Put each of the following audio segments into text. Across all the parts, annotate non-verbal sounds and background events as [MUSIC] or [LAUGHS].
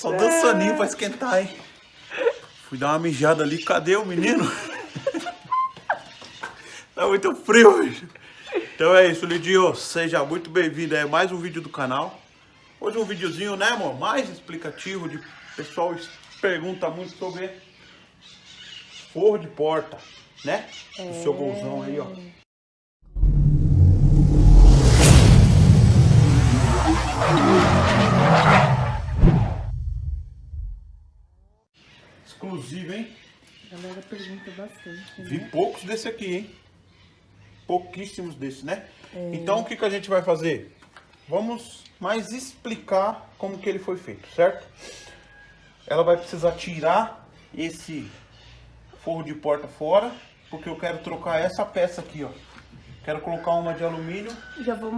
Só dançaninho pra esquentar, hein? Fui dar uma mijada ali, cadê o menino? [LAUGHS] tá muito frio, bicho. Então é isso, Lidinho. Seja muito bem-vindo a mais um vídeo do canal. Hoje um videozinho, né, amor? Mais explicativo. De... O pessoal pergunta muito sobre forro de porta, né? O seu golzão aí, ó. Exclusivo, hein? A galera pergunta bastante, Vi né? poucos desse aqui, hein? Pouquíssimos desses, né? Então, o que, que a gente vai fazer? Vamos mais explicar como que ele foi feito, certo? Ela vai precisar tirar esse forro de porta fora, porque eu quero trocar essa peça aqui, ó. Quero colocar uma de alumínio. Já vou,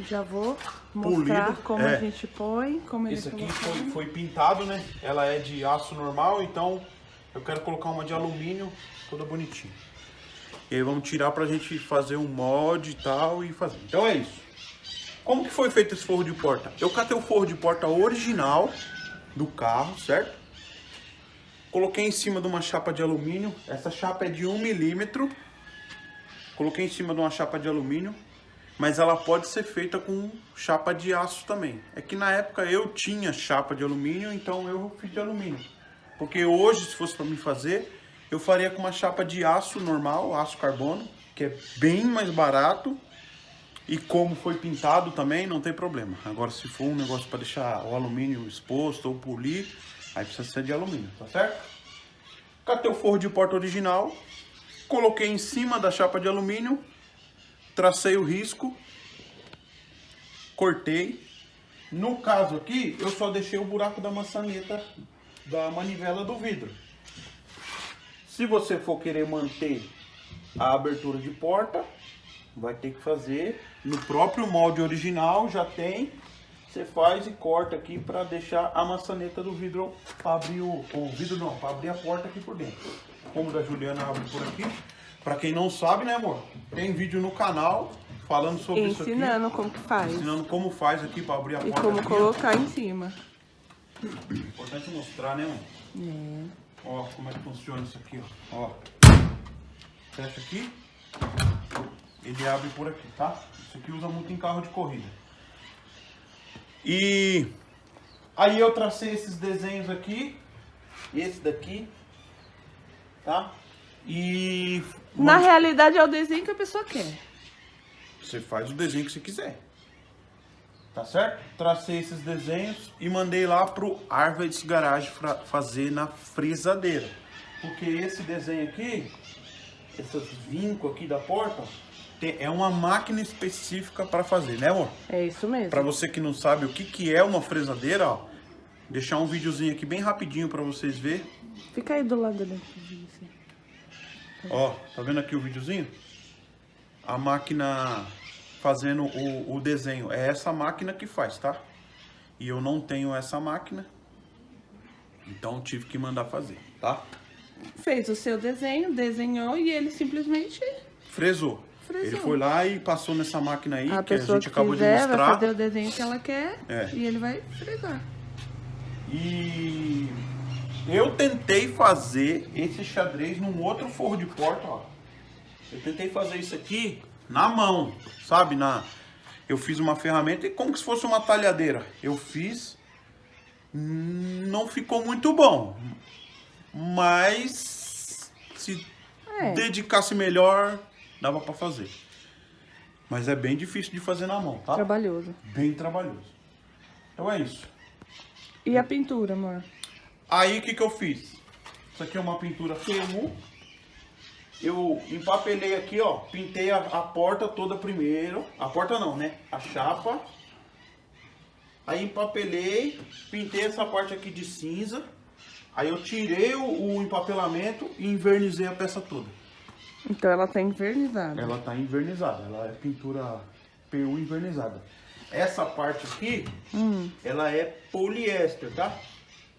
já vou mostrar Polido, como é. a gente põe, como Esse aqui foi, foi pintado, né? Ela é de aço normal, então eu quero colocar uma de alumínio toda bonitinha. E aí vamos tirar pra gente fazer um molde e tal e fazer. Então é isso. Como que foi feito esse forro de porta? Eu catei o forro de porta original do carro, certo? Coloquei em cima de uma chapa de alumínio. Essa chapa é de 1 milímetro. Coloquei em cima de uma chapa de alumínio. Mas ela pode ser feita com chapa de aço também. É que na época eu tinha chapa de alumínio, então eu fiz de alumínio. Porque hoje, se fosse para mim fazer, eu faria com uma chapa de aço normal, aço carbono, que é bem mais barato. E como foi pintado também, não tem problema. Agora, se for um negócio para deixar o alumínio exposto ou polir, aí precisa ser de alumínio, tá certo? Catei o forro de porta original, coloquei em cima da chapa de alumínio, tracei o risco, cortei. No caso aqui, eu só deixei o buraco da maçaneta da manivela do vidro. Se você for querer manter a abertura de porta, vai ter que fazer no próprio molde original, já tem. Você faz e corta aqui para deixar a maçaneta do vidro para abrir o, o vidro não, para abrir a porta aqui por dentro. Como da Juliana abre por aqui. Para quem não sabe, né, amor? Tem vídeo no canal falando sobre isso aqui. Ensinando como que faz. Ensinando como faz aqui para abrir a E porta. como aqui. colocar em cima. Importante mostrar, né, amor? É. Ó, como é que funciona isso aqui, ó. Ó. Fecha aqui. Ele abre por aqui, tá? Isso aqui usa muito em carro de corrida. E aí eu tracei esses desenhos aqui. Esse daqui. Tá? E Na realidade é o desenho que a pessoa quer. você faz o desenho que você quiser. Tá certo? Tracei esses desenhos e mandei lá pro Arvids Garage pra fazer na frisadeira. Porque esse desenho aqui, essas vincos aqui da porta, é uma máquina específica para fazer, né amor? É isso mesmo. Para você que não sabe o que, que é uma frisadeira, ó, deixar um videozinho aqui bem rapidinho para vocês verem. Fica aí do lado dele. assim. Ó, tá vendo aqui o videozinho? A máquina fazendo o, o desenho. É essa máquina que faz, tá? E eu não tenho essa máquina. Então tive que mandar fazer, tá? Fez o seu desenho, desenhou e ele simplesmente Fresou. Ele foi lá e passou nessa máquina aí, a que a gente que acabou de quiser vai mostrar. fazer o desenho que ela quer É. e ele vai fresar. E eu tentei fazer esse xadrez num outro forro de porta, ó. Eu tentei fazer isso aqui na mão, sabe? Na, eu fiz uma ferramenta e como se fosse uma talhadeira. Eu fiz, não ficou muito bom, mas se É. dedicasse melhor, dava pra fazer. Mas é bem difícil de fazer na mão, tá? Trabalhoso. Bem trabalhoso. Então é isso. E a pintura, amor? Aí o que, que eu fiz? Isso aqui é uma pintura PU. Eu empapelei aqui, ó. Pintei a, a porta toda primeiro. A porta não, né? A chapa. Aí empapelei, pintei essa parte aqui de cinza. Aí eu tirei o, o empapelamento e invernizei a peça toda. Então ela tá envernizada. Ela tá invernizada, ela é pintura PU invernizada. Essa parte aqui, ela é poliéster, tá?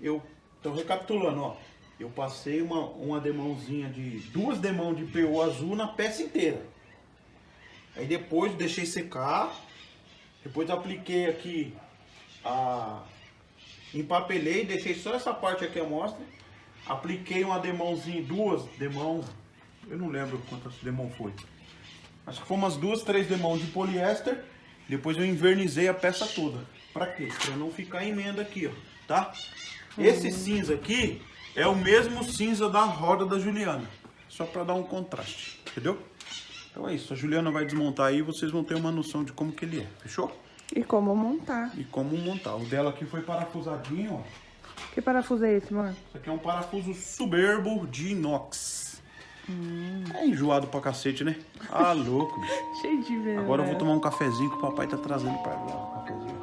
Eu tô recapitulando, ó. Eu passei uma, uma demãozinha de. duas demãos de PU azul na peça inteira. Aí depois deixei secar. Depois apliquei aqui a, empapelei, deixei só essa parte aqui à mostra. Apliquei uma demãozinha, duas demão, eu não lembro quantas demão foi. Acho que foi umas duas, três demão de poliéster. Depois eu invernizei a peça toda. Pra quê? Pra não ficar emenda aqui, ó, tá? Esse cinza aqui é o mesmo cinza da roda da Juliana. Só pra dar um contraste, entendeu? Então é isso, a Juliana vai desmontar aí e vocês vão ter uma noção de como que ele é, fechou? E como montar. E como montar. O dela aqui foi parafusadinho, ó. Que parafuso é esse, mano? Isso aqui é um parafuso soberbo de inox. É enjoado pra cacete, né? Ah, louco, bicho. [LAUGHS] Cheio de vela. Agora eu vou tomar um cafezinho que o papai tá trazendo pra mim, ó. Um cafezinho.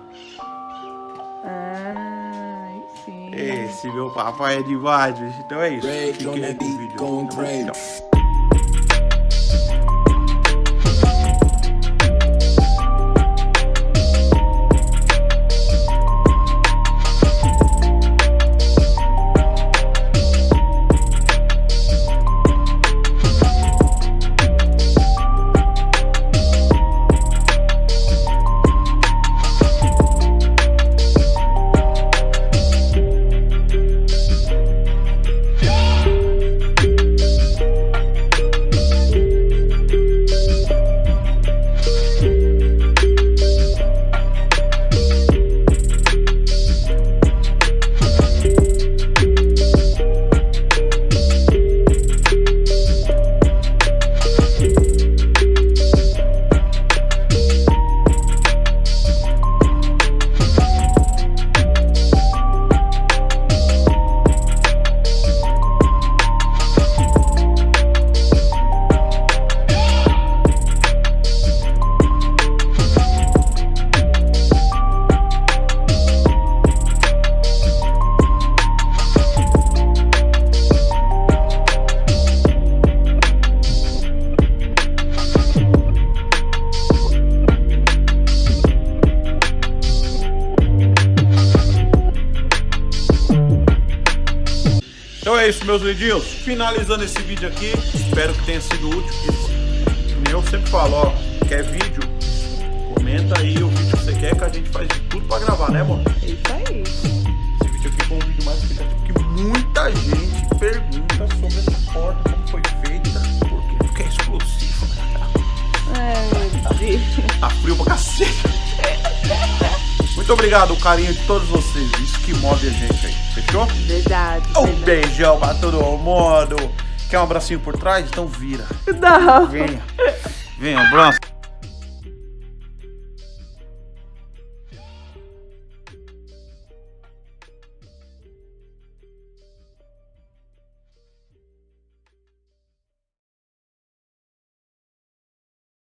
Ah, aí sim. Esse meu papai é demais, bicho. Então é isso. Fiquem aí com o vídeo. Tchau. É isso, meus lindinhos. Finalizando esse vídeo aqui. Espero que tenha sido útil. Esse, como eu sempre falo, ó. Quer vídeo? Comenta aí o vídeo que você quer que a gente faz de tudo pra gravar, né, amor? É isso aí. Esse vídeo aqui foi um vídeo mais explicativo porque muita gente pergunta sobre essa porta, como foi feita, porque é exclusivo, né? Ai, meu Deus. Tá frio pra cacete. Muito obrigado, o carinho de todos vocês. Isso que move a gente aí, fechou? Verdade. Um verdade. beijão pra todo mundo. Quer um abracinho por trás? Então vira. Não. Venha. Venha, um abraço.